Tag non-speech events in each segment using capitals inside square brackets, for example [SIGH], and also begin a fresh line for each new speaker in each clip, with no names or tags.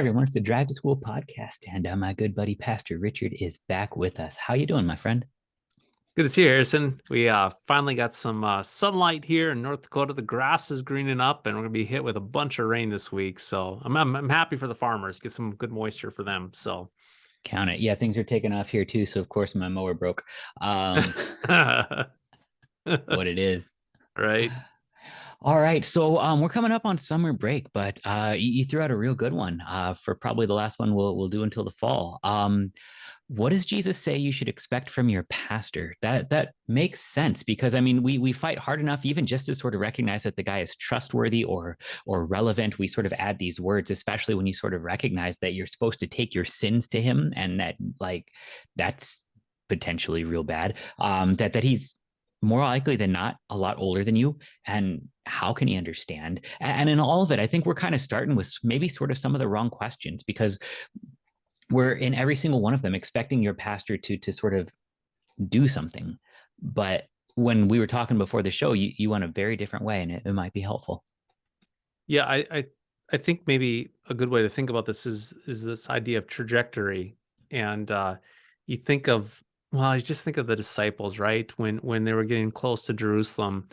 everyone, it's the Drive to School podcast, and uh, my good buddy Pastor Richard is back with us. How you doing, my friend?
Good to see you, Harrison. We uh, finally got some uh, sunlight here in North Dakota. The grass is greening up, and we're gonna be hit with a bunch of rain this week. So I'm I'm, I'm happy for the farmers. Get some good moisture for them. So
count it. Yeah, things are taking off here too. So of course my mower broke. Um, [LAUGHS] what it is,
right?
All right, so um, we're coming up on summer break, but uh, you, you, threw out a real good one uh, for probably the last one we'll we'll do until the fall. Um, what does Jesus say you should expect from your pastor? That that makes sense because I mean we we fight hard enough even just to sort of recognize that the guy is trustworthy or or relevant. We sort of add these words, especially when you sort of recognize that you're supposed to take your sins to him, and that like that's potentially real bad. Um, that that he's more likely than not a lot older than you and how can he understand? And in all of it i think we're kind of starting with maybe sort of some of the wrong questions because we're in every single one of them expecting your pastor to to sort of do something. But when we were talking before the show you, you went a very different way and it, it might be helpful.
Yeah I, I i think maybe a good way to think about this is is this idea of trajectory. And uh you think of well, I just think of the disciples, right? When when they were getting close to Jerusalem,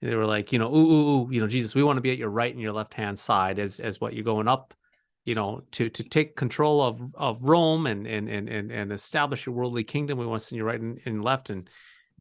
they were like, you know, ooh, ooh, ooh, you know, Jesus, we want to be at your right and your left hand side as as what you're going up, you know, to to take control of of Rome and and and and, and establish your worldly kingdom. We want to send you right and, and left. And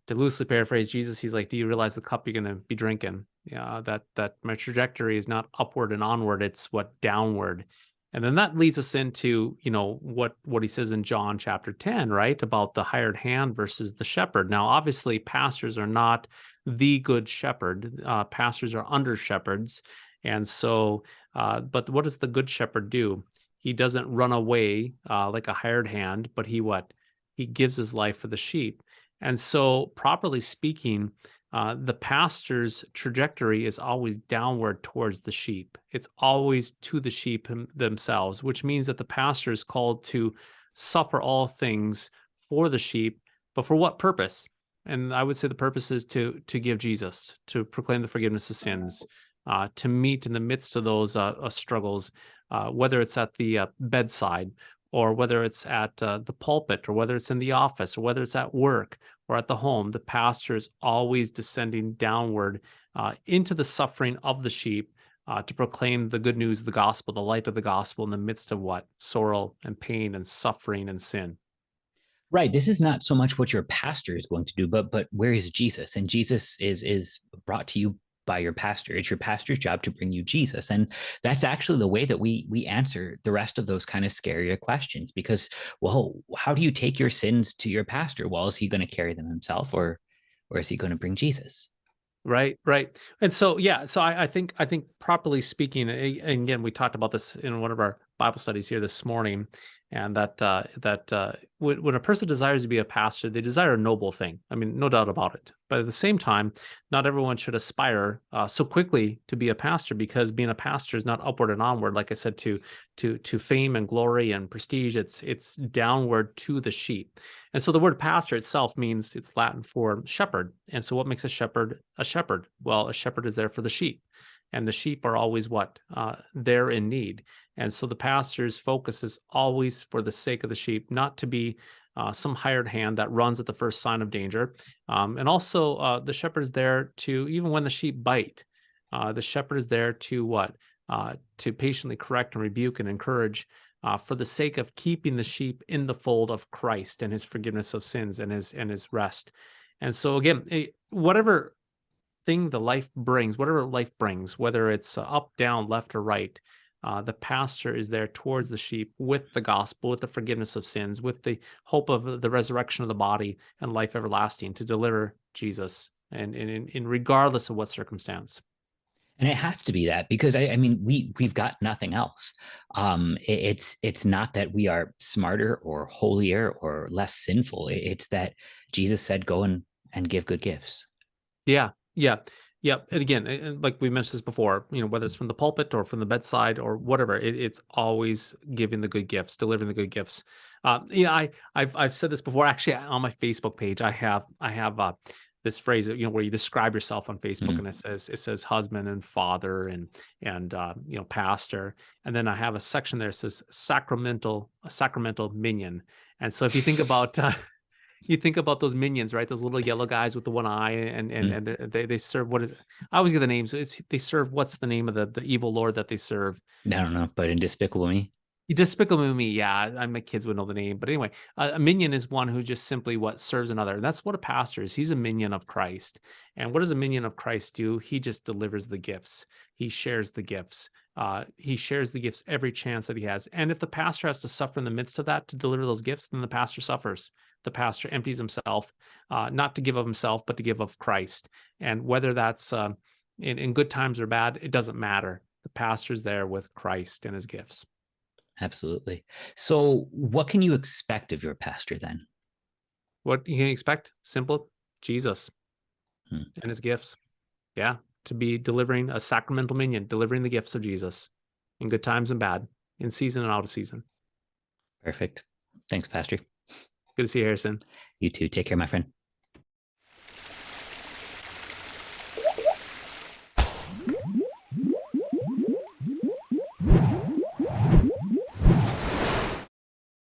to loosely paraphrase Jesus, he's like, Do you realize the cup you're gonna be drinking? Yeah, that that my trajectory is not upward and onward, it's what downward. And then that leads us into, you know, what what he says in John chapter 10, right? About the hired hand versus the shepherd. Now, obviously, pastors are not the good shepherd. Uh, pastors are under shepherds. And so, uh, but what does the good shepherd do? He doesn't run away uh, like a hired hand, but he what? He gives his life for the sheep. And so, properly speaking, uh, the pastor's trajectory is always downward towards the sheep. It's always to the sheep themselves, which means that the pastor is called to suffer all things for the sheep, but for what purpose? And I would say the purpose is to to give Jesus, to proclaim the forgiveness of sins, uh, to meet in the midst of those uh, uh struggles, uh, whether it's at the bedside or whether it's at uh, the pulpit or whether it's in the office or whether it's at work or at the home, the pastor is always descending downward uh, into the suffering of the sheep uh, to proclaim the good news of the gospel, the light of the gospel in the midst of what? Sorrow and pain and suffering and sin.
Right. This is not so much what your pastor is going to do, but but where is Jesus? And Jesus is is brought to you by your pastor. It's your pastor's job to bring you Jesus. And that's actually the way that we we answer the rest of those kind of scarier questions because well, how do you take your sins to your pastor? Well, is he going to carry them himself or or is he going to bring Jesus?
Right, right. And so yeah, so I, I think I think properly speaking, and again, we talked about this in one of our Bible studies here this morning, and that uh, that uh, when, when a person desires to be a pastor, they desire a noble thing. I mean, no doubt about it. But at the same time, not everyone should aspire uh, so quickly to be a pastor because being a pastor is not upward and onward. Like I said, to to to fame and glory and prestige, it's it's downward to the sheep. And so the word pastor itself means it's Latin for shepherd. And so what makes a shepherd a shepherd? Well, a shepherd is there for the sheep and the sheep are always what uh, they're in need and so the pastor's focus is always for the sake of the sheep not to be uh, some hired hand that runs at the first sign of danger. Um, and also uh, the shepherd is there to even when the sheep bite uh, the shepherd is there to what? Uh, to patiently correct and rebuke and encourage uh, for the sake of keeping the sheep in the fold of Christ and his forgiveness of sins and his and his rest. And so again eh, whatever thing the life brings, whatever life brings, whether it's up, down, left, or right, uh, the pastor is there towards the sheep with the gospel, with the forgiveness of sins, with the hope of the resurrection of the body and life everlasting to deliver Jesus, and in, in regardless of what circumstance.
And it has to be that because I, I mean we we've got nothing else. Um, it, it's it's not that we are smarter or holier or less sinful. It, it's that Jesus said, "Go and and give good gifts."
Yeah, yeah. Yeah. And again, like we mentioned this before, you know, whether it's from the pulpit or from the bedside or whatever, it, it's always giving the good gifts, delivering the good gifts. Uh, you know, I, I've, I've said this before, actually on my Facebook page, I have, I have, uh, this phrase, you know, where you describe yourself on Facebook,
Mhm.
and it says it says husband and father and and uh, you know pastor, and then I have a section there that says sacramental a sacramental minion. And so if you think about uh, you think about those minions, right? Those little yellow guys with the one eye, and and
Mm.
and they- they serve what is I always get the names. It's they serve what's the name of the the evil lord that they serve?
I don't know, but in Despicable Me.
Despicable Me, yeah, I my kids would know the name, but anyway, a, a minion is one who just simply what serves another. And that's what a pastor is. He's a minion of Christ. And what does a minion of Christ do? He just delivers the gifts. He shares the gifts. Uh, he shares the gifts every chance that he has. And if the pastor has to suffer in the midst of that to deliver those gifts, then the pastor suffers. The pastor empties himself, uh, not to give of himself, but to give of Christ. And whether that's um, in, in good times or bad, it doesn't matter. The pastor's there with Christ and his gifts.
Absolutely. So, what can you expect of your pastor then?
What you can expect? Simple, Jesus
Hmm.
and his gifts. Yeah, to be delivering a sacramental minion, delivering the gifts of Jesus in good times and bad, in season and out of season.
Perfect. Thanks, Pastor.
Good to see you, Harrison.
You too. Take care, my friend.